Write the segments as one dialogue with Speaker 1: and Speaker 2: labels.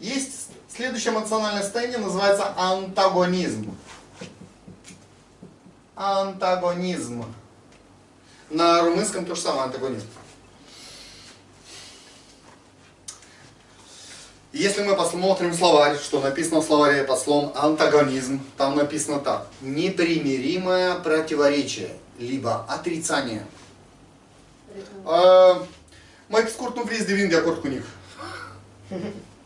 Speaker 1: Есть следующее эмоциональное состояние, называется антагонизм. Антагонизм. На румынском то же самое, антагонизм. Если мы посмотрим словарь, что написано в словаре под словом антагонизм, там написано так. Непримиримое противоречие, либо отрицание. Майк ну, врезде винга корт у них.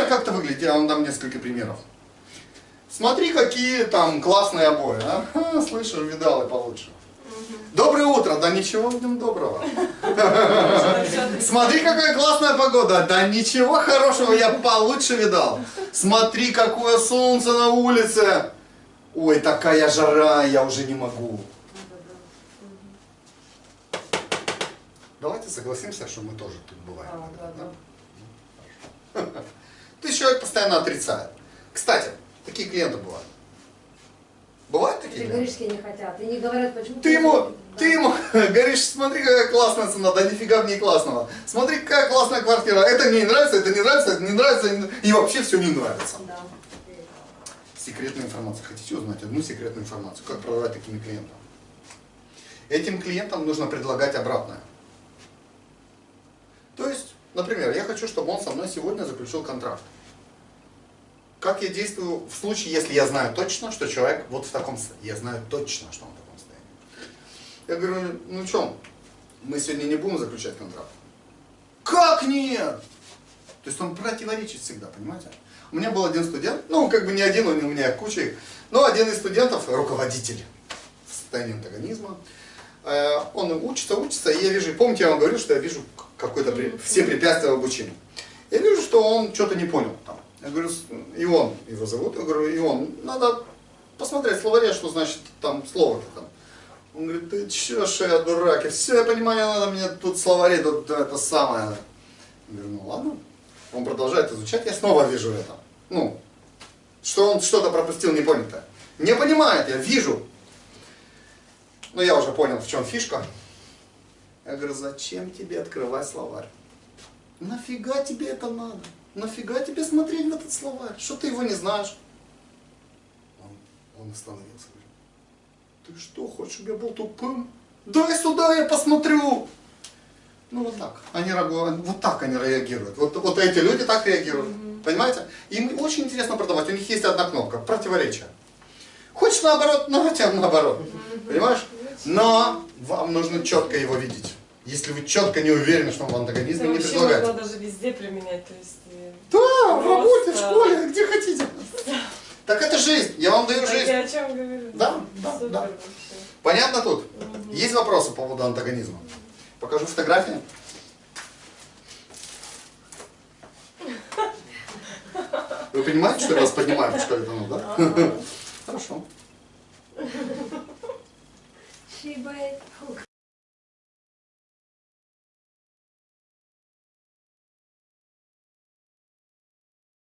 Speaker 1: Например, как это выглядит, я вам дам несколько примеров. Смотри, какие там классные обои. А? Ха, слышал, видал и получше. Доброе утро, да ничего в нем доброго. Смотри, какая классная погода, да ничего хорошего я получше видал. Смотри, какое солнце на улице. Ой, такая жара, я уже не могу. Давайте согласимся, что мы тоже тут бываем.
Speaker 2: А,
Speaker 1: иногда,
Speaker 2: да,
Speaker 1: да? Человек постоянно отрицает. Кстати, такие клиенты бывают. Бывают такие
Speaker 2: Ты говоришь, что не хотят. И не говорят, почему.
Speaker 1: Ты ему,
Speaker 2: Да.
Speaker 1: ты ему говоришь, смотри, какая классная цена, да нифига в ней классного. Смотри, какая классная квартира. Это мне не нравится, это не нравится, это не нравится, и вообще все не нравится.
Speaker 2: Да.
Speaker 1: Секретная информация. Хотите узнать одну секретную информацию? Как продавать такими клиентам? Этим клиентам нужно предлагать обратное. То есть, например, я хочу, чтобы он со мной сегодня заключил контракт. Как я действую в случае, если я знаю точно, что человек вот в таком состоянии. Я знаю точно, что он в таком состоянии. Я говорю, ну что, мы сегодня не будем заключать контракт. Как нет? То есть он противоречит всегда, понимаете? У меня был один студент, ну как бы не один, у меня куча их, но один из студентов, руководитель в состоянии антагонизма, э, он учится, учится, и я вижу, помните, я вам говорил, что я вижу какое-то все препятствия в обучении. Я вижу, что он что-то не понял там. Я говорю, «С- Ион его зовут, я говорю, Ион, надо посмотреть в что значит там слово-то там. Он говорит, ты че, что я дурак, я все понимаю, надо мне тут словари, тут это самое. Я говорю, ну ладно. Он продолжает изучать, я снова вижу это. Ну, что он что-то пропустил непонятое. Не понимает, я вижу. Но я уже понял, в чем фишка. Я говорю, зачем тебе открывать словарь? Нафига тебе это надо? Нафига тебе смотреть в этот словарь? Что ты его не знаешь? Он, он остановился. Ты что, хочешь, чтобы я был тупым? Дай сюда, я посмотрю. Ну вот так. Они, вот так они реагируют. Вот, вот эти люди так реагируют. Понимаете? Им очень интересно продавать. У них есть одна кнопка. Противоречие. Хочешь наоборот, ну хотя наоборот. Понимаешь? Но вам нужно четко его видеть. Если вы четко не уверены, что он в антагонизме,
Speaker 3: Это
Speaker 1: не
Speaker 3: вообще
Speaker 1: предлагайте.
Speaker 3: можно даже везде применять, то есть... э,
Speaker 1: Да, в работе, в
Speaker 3: Просто-
Speaker 1: школе, где хотите. Так это жизнь. Я вам даю жизнь.
Speaker 3: я о чем говорю?
Speaker 1: Да, да,
Speaker 3: Супер
Speaker 1: да.
Speaker 3: вообще.
Speaker 1: Понятно тут? Есть вопросы по поводу антагонизма? Покажу фотографии. Вы понимаете, что я вас поднимаю в школе ну, да?